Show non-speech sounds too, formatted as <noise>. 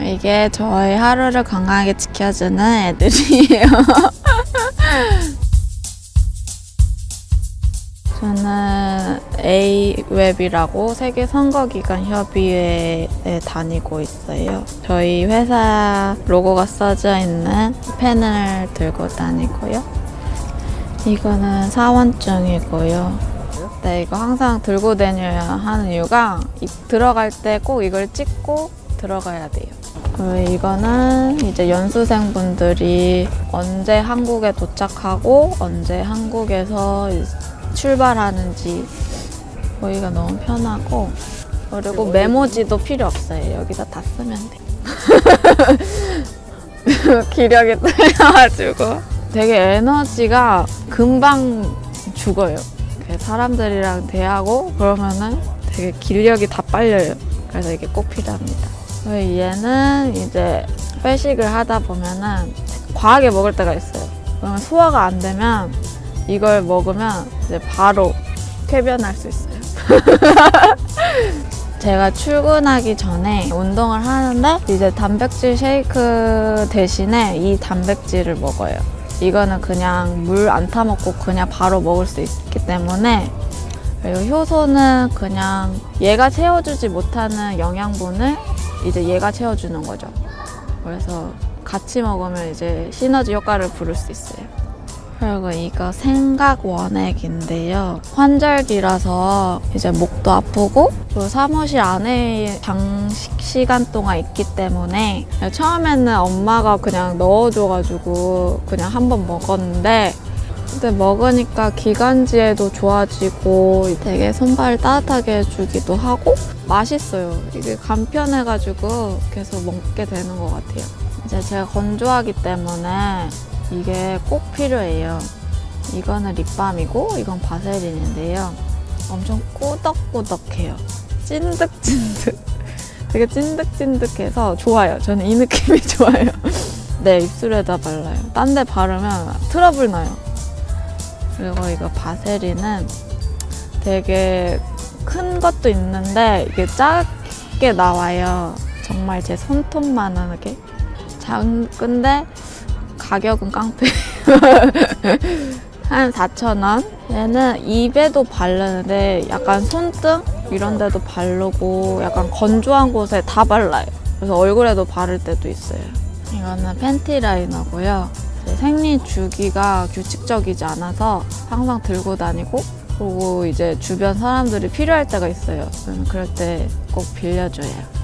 이게 저의 하루를 건강하게 지켜주는 애들이에요. <laughs> 저는 A웹이라고 세계 선거기관 협의회에 다니고 있어요. 저희 회사 로고가 써져 있는 펜을 들고 다니고요. 이거는 사원증이고요. 네, 이거 항상 들고 다녀야 하는 이유가 이- 들어갈 때 꼭 이걸 찍고 들어가야 돼요. 그리고 이거는 이제 연수생분들이 언제 한국에 도착하고 언제 한국에서 출발하는지 보기가 너무 편하고 그리고 메모지도 필요 없어요. 여기다 다 쓰면 돼. <laughs> 기력이 떨려가지고 되게 에너지가 금방 죽어요. 이렇게 사람들이랑 대하고 그러면은 되게 기력이 다 빨려요. 그래서 이게 꼭 필요합니다. 그리고 얘는 이제 회식을 하다 보면은 과하게 먹을 때가 있어요. 그러면 소화가 안 되면 이걸 먹으면 이제 바로 쾌변할 수 있어요. <laughs> 제가 출근하기 전에 운동을 하는데 이제 단백질 쉐이크 대신에 이 단백질을 먹어요. 이거는 그냥 물 안 타먹고 그냥 바로 먹을 수 있기 때문에 그리고 효소는 그냥 얘가 채워주지 못하는 영양분을 이제 얘가 채워주는 거죠. 그래서 같이 먹으면 이제 시너지 효과를 부를 수 있어요. 그리고 이거 생각 원액인데요. 환절기라서 이제 목도 아프고 그 사무실 안에 장식 시간 동안 있기 때문에 처음에는 엄마가 그냥 넣어줘가지고 그냥 한번 먹었는데 근데 먹으니까 기관지에도 좋아지고 되게 손발 따뜻하게 해주기도 하고 맛있어요. 이게 간편해가지고 계속 먹게 되는 것 같아요. 이제 제가 건조하기 때문에 이게 꼭 필요해요. 이거는 립밤이고 이건 바세린인데요. 엄청 꾸덕꾸덕해요. 찐득찐득. 되게 찐득찐득해서 좋아요. 저는 이 느낌이 <laughs> 좋아요. 네, 입술에다 발라요. 딴 데 바르면 트러블 나요. 그리고 이거 바세린은 되게 큰 것도 있는데 이게 작게 나와요. 정말 제 손톱만하게. 작은데 가격은 깡패. <laughs> 한 4,000원. 얘는 입에도 바르는데 약간 손등 이런 데도 바르고 약간 건조한 곳에 다 발라요. 그래서 얼굴에도 바를 때도 있어요. 이거는 팬티 라이너고요. 이제 생리 주기가 규칙적이지 않아서 항상 들고 다니고 그리고 이제 주변 사람들이 필요할 때가 있어요. 그럴 때 꼭 빌려줘요.